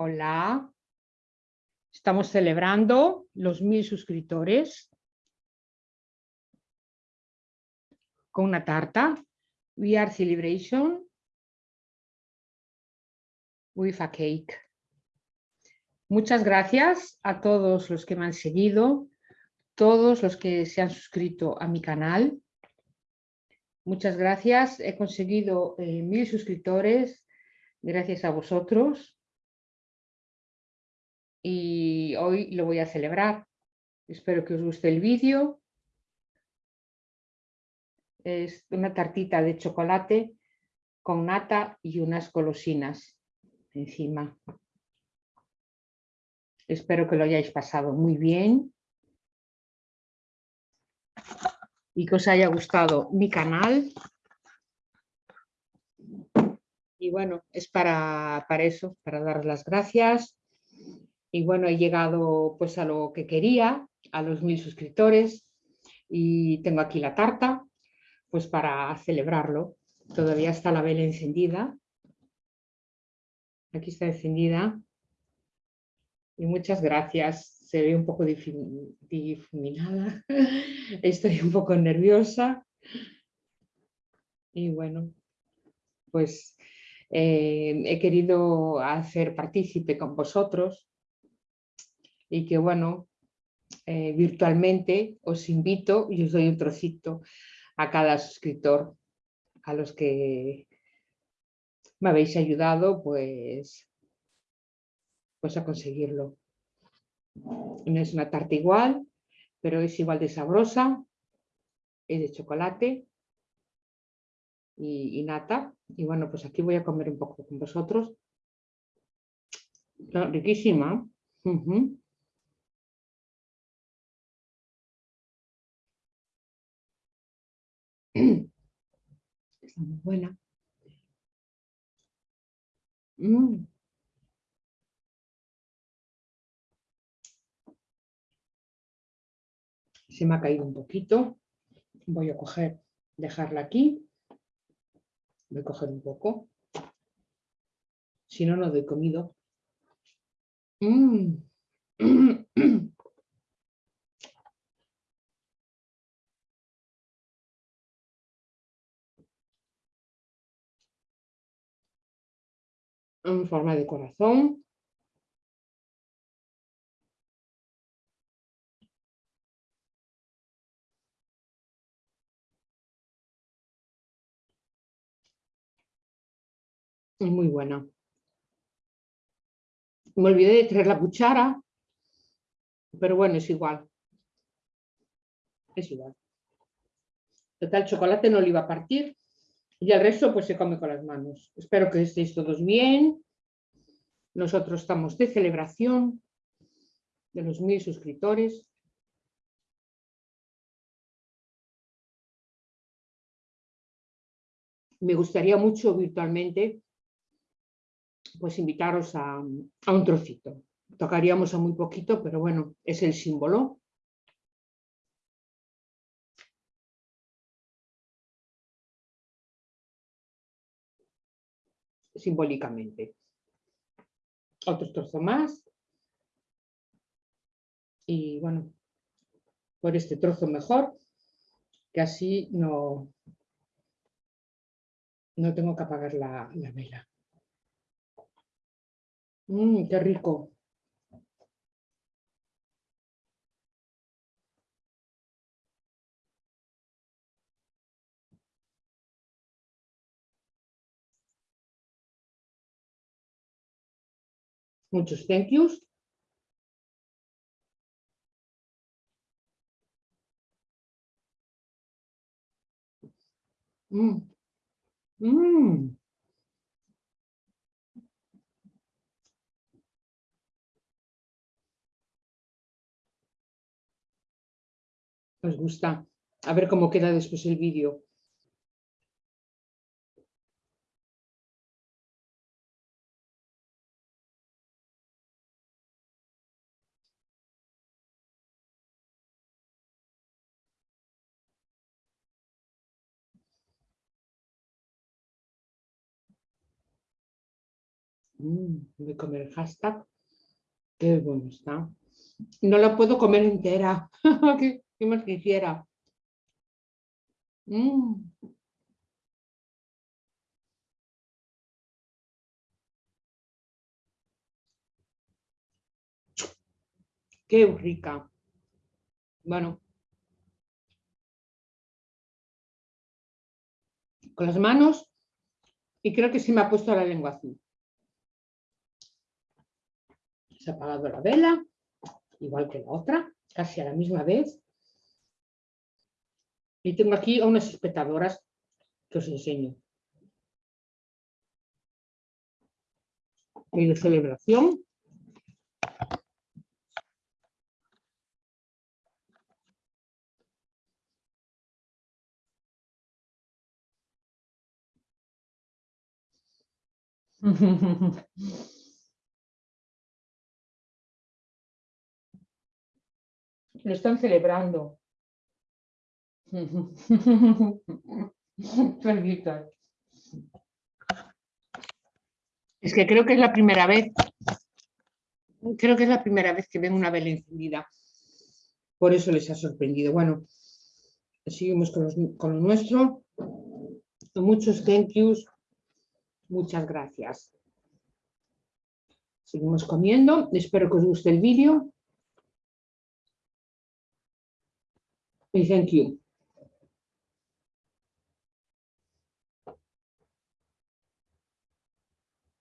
Hola. Estamos celebrando los mil suscriptores con una tarta. We are celebration with a cake. Muchas gracias a todos los que me han seguido, todos los que se han suscrito a mi canal. Muchas gracias. He conseguido eh, mil suscriptores gracias a vosotros y hoy lo voy a celebrar. Espero que os guste el vídeo. Es una tartita de chocolate con nata y unas golosinas encima. Espero que lo hayáis pasado muy bien y que os haya gustado mi canal. Y bueno, es para, para eso, para dar las gracias y bueno, he llegado pues a lo que quería, a los mil suscriptores y tengo aquí la tarta pues para celebrarlo. Todavía está la vela encendida. Aquí está encendida. Y muchas gracias. Se ve un poco difuminada. Estoy un poco nerviosa. Y bueno, pues eh, he querido hacer partícipe con vosotros y que bueno, eh, virtualmente os invito y os doy un trocito a cada suscriptor, a los que me habéis ayudado pues, pues a conseguirlo. No es una tarta igual, pero es igual de sabrosa, es de chocolate y, nata. Y bueno, pues aquí voy a comer un poco con vosotros. riquísima. Está muy buena. Mm. Se me ha caído un poquito. Voy a coger, dejarla aquí. Voy a coger un poco. Si no, no doy comido. Mm. en forma de corazón. Muy buena. Me olvidé de traer la cuchara, pero bueno, es igual. Es igual. Total, chocolate no lo iba a partir. Y el resto pues se come con las manos. Espero que estéis todos bien. Nosotros estamos de celebración de los mil suscriptores. Me gustaría mucho virtualmente pues invitaros a, a un trocito. Tocaríamos a muy poquito, pero bueno, es el símbolo. Simbólicamente. Otro trozo más. Y bueno, por este trozo mejor, que así no, no tengo que apagar la, la vela. Mmm, qué rico. Muchos thank yous. Mm. Mm. ¿Os gusta? A ver cómo queda después el vídeo. Mm, voy a comer el hashtag. Qué bueno está. No la puedo comer entera. ¿Qué, más quisiera? Mm. Qué rica. Bueno. Con las manos y creo que sí me ha puesto la lengua azul. Se ha apagado la vela, igual que la otra, casi a la misma vez. Y tengo aquí a unas espectadoras que os enseño. Y celebración. Lo están celebrando. Es que creo que es la primera vez, creo que es la primera vez que ven una vela encendida. Por eso les ha sorprendido. Bueno, seguimos con, con lo nuestro. Muchos thank yous Muchas gracias. Seguimos comiendo. Espero que os guste el vídeo. Thank you.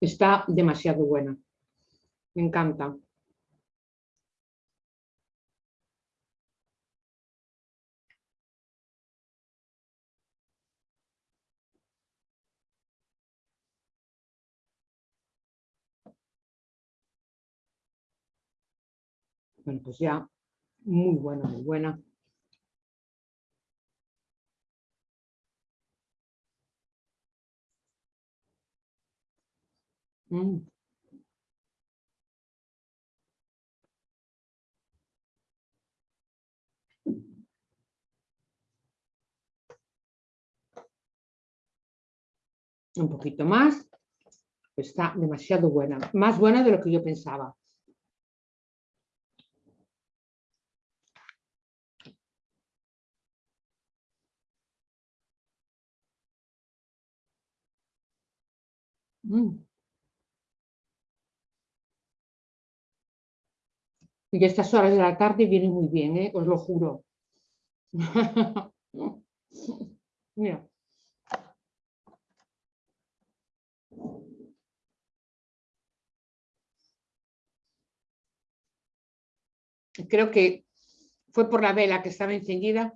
Está demasiado buena. Me encanta. Bueno, pues ya, muy buena, muy buena. Mm. Un poquito más. Está demasiado buena. Más buena de lo que yo pensaba. Mm. Y estas horas de la tarde viene muy bien, ¿eh? os lo juro. Mira. Creo que fue por la vela que estaba encendida.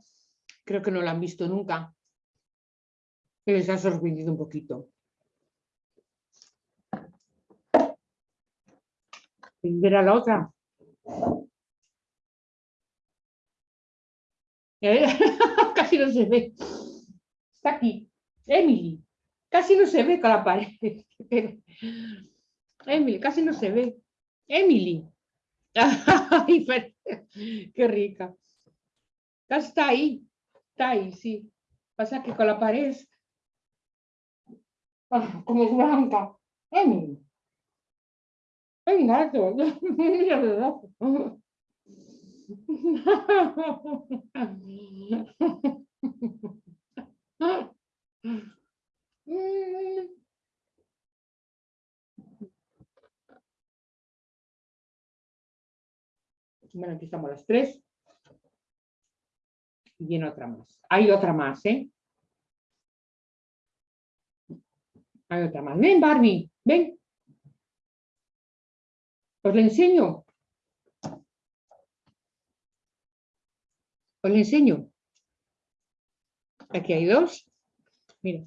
Creo que no la han visto nunca. Pero les ha sorprendido un poquito. ver a la otra. Casi no se ve. Está aquí. Emily. Casi no se ve con la pared. Emily, casi no se ve. Emily. qué rica. Casi está ahí. Está ahí, sí. Pasa que con la pared ah, como es blanca. Emily. ¡Ay, gato! Bueno, aquí estamos las tres. Y viene otra más. Hay otra más, ¿eh? Hay otra más. Ven, Barbie, ven. Os le enseño. Os le enseño. Aquí hay dos. Mira.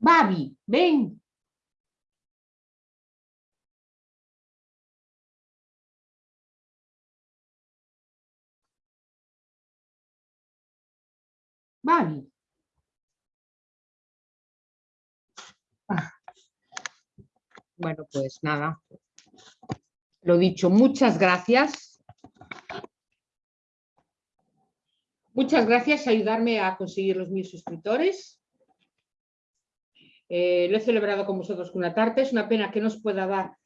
Babi, ven. Bueno, pues nada. Lo dicho, muchas gracias. Muchas gracias por ayudarme a conseguir los mil suscriptores. Eh, lo he celebrado con vosotros con una tarta. Es una pena que no os pueda dar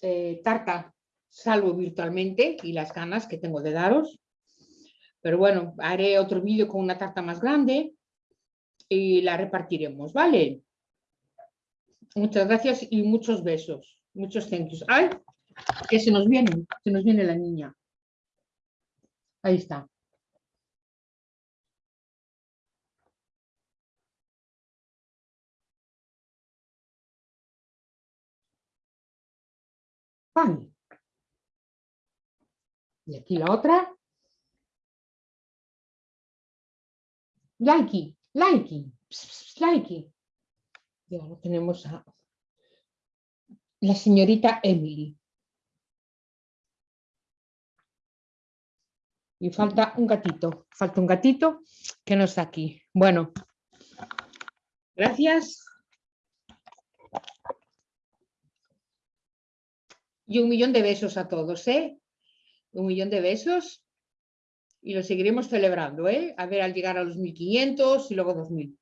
eh, tarta, salvo virtualmente, y las ganas que tengo de daros. Pero bueno, haré otro vídeo con una tarta más grande y la repartiremos, ¿vale? Muchas gracias y muchos besos. Muchos thank yous. ¡Ay! Que se nos viene, se nos viene la niña. Ahí está. Pan. Y aquí la otra. Likey, likey, likey. Tenemos a la señorita Emily. Y falta un gatito, falta un gatito que no está aquí. Bueno, gracias. Y un millón de besos a todos, ¿eh? Un millón de besos. Y lo seguiremos celebrando, ¿eh? A ver, al llegar a los 1500 y luego 2000.